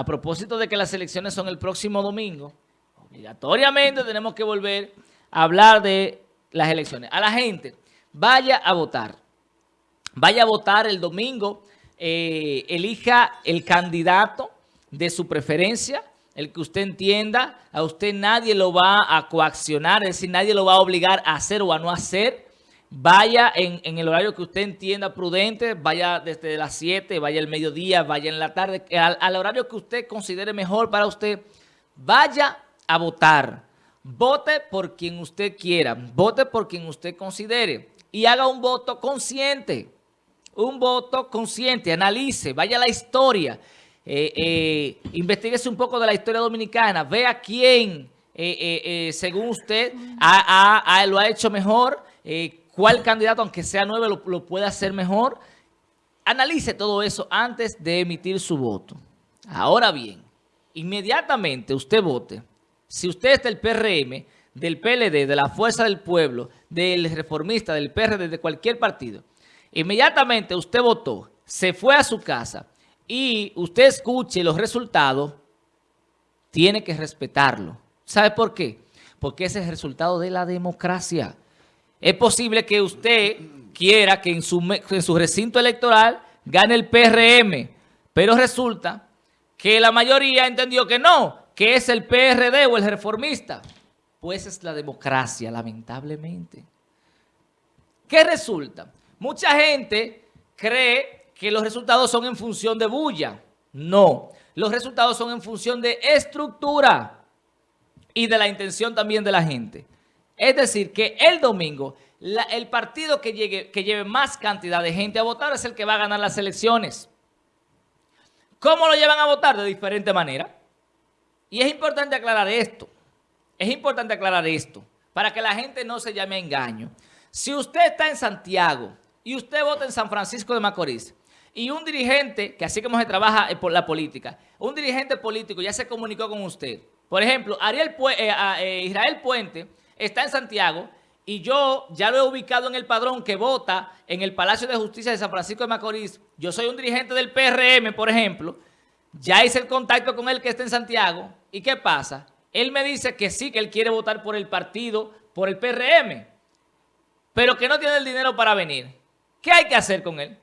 a propósito de que las elecciones son el próximo domingo, obligatoriamente tenemos que volver a hablar de las elecciones. A la gente, vaya a votar. Vaya a votar el domingo, eh, elija el candidato de su preferencia, el que usted entienda, a usted nadie lo va a coaccionar, es decir, nadie lo va a obligar a hacer o a no hacer. Vaya en, el horario que usted entienda prudente, vaya desde las 7, vaya el mediodía, vaya en la tarde, al, al horario que usted considere mejor para usted, vaya a votar. Vote por quien usted quiera, vote por quien usted considere y haga un voto consciente, un voto consciente, analice, vaya a la historia, eh, eh, investiguese un poco de la historia dominicana, vea quién, eh, eh, según usted, lo ha hecho mejor, cuál candidato, aunque sea nuevo, lo, lo puede hacer mejor. Analice todo eso antes de emitir su voto. Ahora bien, inmediatamente usted vote. Si usted es del PRM, del PLD, de la Fuerza del Pueblo, del Reformista, del PRD, de cualquier partido, inmediatamente usted votó, se fue a su casa y usted escuche los resultados, tiene que respetarlo. ¿Sabe por qué? Porque ese es el resultado de la democracia. Es posible que usted quiera que en su, recinto electoral gane el PRM, pero resulta que la mayoría entendió que no, que es el PRD o el reformista. Pues es la democracia, lamentablemente. ¿Qué resulta? Mucha gente cree que los resultados son en función de bulla. No, los resultados son en función de estructura y de la intención también de la gente. Es decir, que el domingo, el partido que, llegue, que lleve más cantidad de gente a votar es el que va a ganar las elecciones. ¿Cómo lo llevan a votar? De diferente manera. Y es importante aclarar esto. Es importante aclarar esto para que la gente no se llame a engaño. Si usted está en Santiago y usted vota en San Francisco de Macorís y un dirigente, que así como se trabaja por la política, un dirigente político ya se comunicó con usted. Por ejemplo, Ariel eh, eh, Israel Puente está en Santiago y yo ya lo he ubicado en el padrón que vota en el Palacio de Justicia de San Francisco de Macorís. Yo soy un dirigente del PRM, por ejemplo. Ya hice el contacto con él que está en Santiago. ¿Y qué pasa? Él me dice que sí, que él quiere votar por el partido, por el PRM, pero que no tiene el dinero para venir. ¿Qué hay que hacer con él?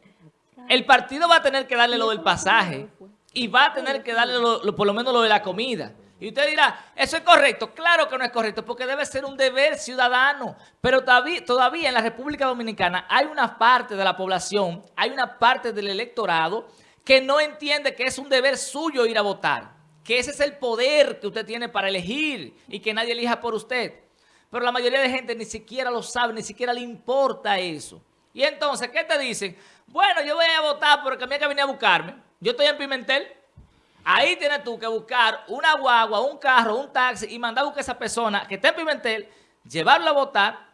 El partido va a tener que darle lo del pasaje y va a tener que darle por lo menos lo de la comida. Y usted dirá, ¿eso es correcto? Claro que no es correcto, porque debe ser un deber ciudadano. Pero todavía, en la República Dominicana hay una parte de la población, hay una parte del electorado que no entiende que es un deber suyo ir a votar. Que ese es el poder que usted tiene para elegir y que nadie elija por usted. Pero la mayoría de gente ni siquiera lo sabe, ni siquiera le importa eso. Y entonces, ¿qué te dicen? Bueno, yo voy a votar porque a mí que venir a buscarme. Yo estoy en Pimentel. Ahí tienes tú que buscar una guagua, un carro, un taxi y mandar a buscar a esa persona que está en Pimentel, llevarlo a votar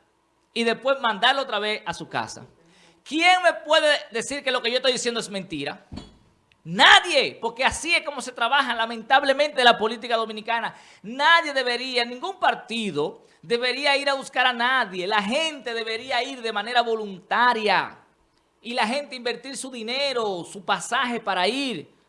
y después mandarlo otra vez a su casa. ¿Quién me puede decir que lo que yo estoy diciendo es mentira? Nadie, porque así es como se trabaja lamentablemente la política dominicana. Nadie debería, ningún partido debería ir a buscar a nadie. La gente debería ir de manera voluntaria y la gente invertir su dinero, su pasaje para ir.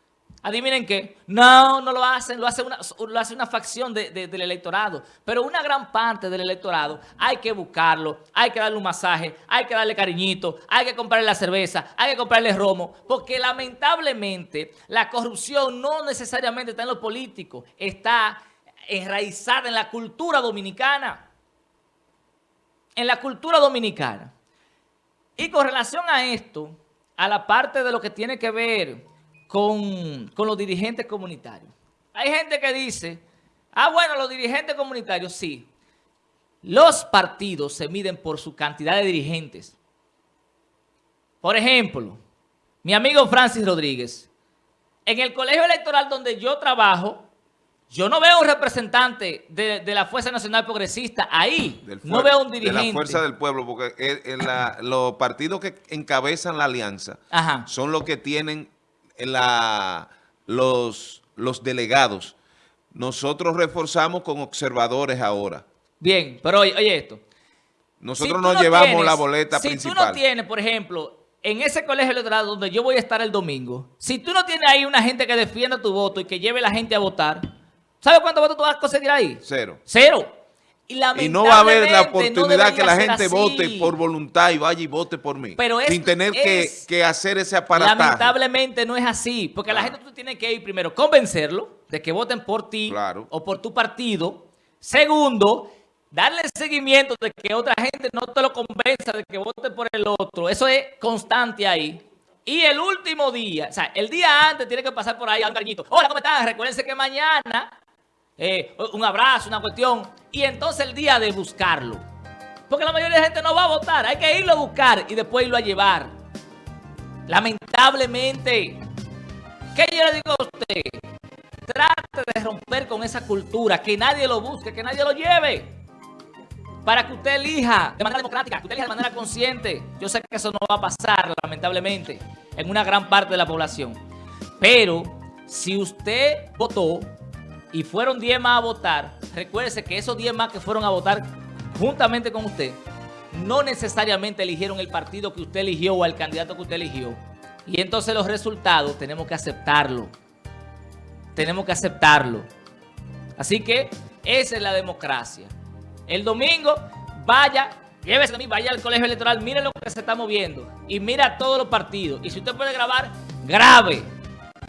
Adivinen qué, no, no lo hacen, lo hace una, lo hace una facción del electorado. Pero una gran parte del electorado hay que buscarlo, hay que darle un masaje, hay que darle cariñito, hay que comprarle la cerveza, hay que comprarle romo. Porque lamentablemente la corrupción no necesariamente está en los políticos, está enraizada en la cultura dominicana. En la cultura dominicana. Y con relación a esto, a la parte de lo que tiene que ver con, los dirigentes comunitarios. Hay gente que dice, ah, bueno, los dirigentes comunitarios, sí. Los partidos se miden por su cantidad de dirigentes. Por ejemplo, mi amigo Francis Rodríguez, en el colegio electoral donde yo trabajo, yo no veo un representante de, la Fuerza Nacional Progresista ahí. no veo un dirigente. De la Fuerza del Pueblo, porque los partidos que encabezan la alianza son los que tienen la, los, los delegados. Nosotros reforzamos con observadores ahora. Bien, pero oye, esto. Nosotros no, llevamos la boleta principal. Si tú no tienes, por ejemplo, en ese colegio electoral donde yo voy a estar el domingo, si tú no tienes ahí una gente que defienda tu voto y que lleve a la gente a votar, ¿sabes cuántos votos tú vas a conseguir ahí? Cero. Cero. Y, no va a haber la oportunidad que la gente vote por voluntad y vaya y vote por mí. Pero sin tener que, hacer ese aparato. Lamentablemente no es así. Porque la gente tú tienes que ir primero convencerlo de que voten por ti o por tu partido. Segundo, darle seguimiento de que otra gente no te lo convenza de que vote por el otro. Eso es constante ahí. Y el último día, o sea, el día antes tiene que pasar por ahí a un cariñito. Hola, ¿cómo estás? Recuérdense que mañana eh, un abrazo, una cuestión, y entonces el día de buscarlo. Porque la mayoría de la gente no va a votar, hay que irlo a buscar y después irlo a llevar. Lamentablemente, ¿qué yo le digo a usted? Trate de romper con esa cultura, que nadie lo busque, que nadie lo lleve. Para que usted elija de manera democrática, que usted elija de manera consciente. Yo sé que eso no va a pasar, lamentablemente, en una gran parte de la población. Pero, si usted votó, y fueron 10 más a votar, recuérdese que esos 10 más que fueron a votar juntamente con usted, no necesariamente eligieron el partido que usted eligió o el candidato que usted eligió. Y entonces los resultados tenemos que aceptarlo. Tenemos que aceptarlo. Así que esa es la democracia. El domingo, vaya, llévese a mí, vaya al colegio electoral, mire lo que se está moviendo y mira todos los partidos. Y si usted puede grabar, grabe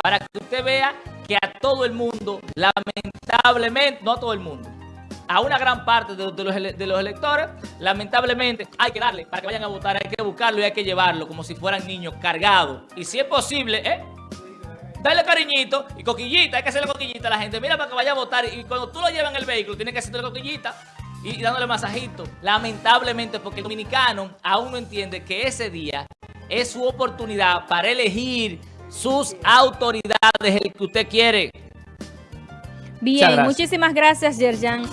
para que usted vea que a todo el mundo, lamentablemente, no a todo el mundo, a una gran parte de, los, electores, lamentablemente hay que darle para que vayan a votar, hay que buscarlo y hay que llevarlo como si fueran niños cargados. Y si es posible, ¿eh? Dale cariñito y coquillita, hay que hacerle coquillita a la gente. Mira para que vaya a votar y cuando tú lo llevas en el vehículo, tienes que hacerle coquillita y dándole masajito. Lamentablemente, porque el dominicano aún no entiende que ese día es su oportunidad para elegir sus autoridades, el que usted quiere. Bien, muchísimas gracias, Yerjan.